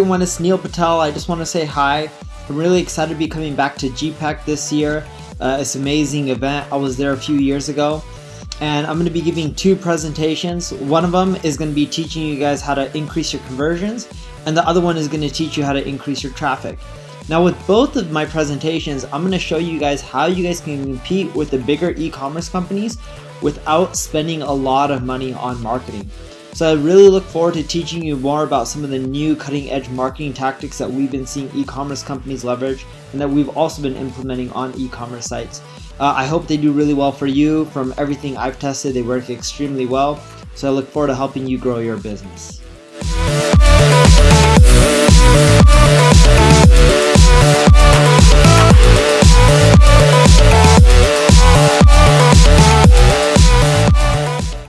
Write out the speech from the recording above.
everyone, it's Neil Patel. I just want to say hi. I'm really excited to be coming back to GPEC this year. Uh, it's an amazing event. I was there a few years ago and I'm going to be giving two presentations. One of them is going to be teaching you guys how to increase your conversions and the other one is going to teach you how to increase your traffic. Now with both of my presentations, I'm going to show you guys how you guys can compete with the bigger e-commerce companies without spending a lot of money on marketing. So I really look forward to teaching you more about some of the new cutting edge marketing tactics that we've been seeing e-commerce companies leverage and that we've also been implementing on e-commerce sites. Uh, I hope they do really well for you. From everything I've tested, they work extremely well. So I look forward to helping you grow your business.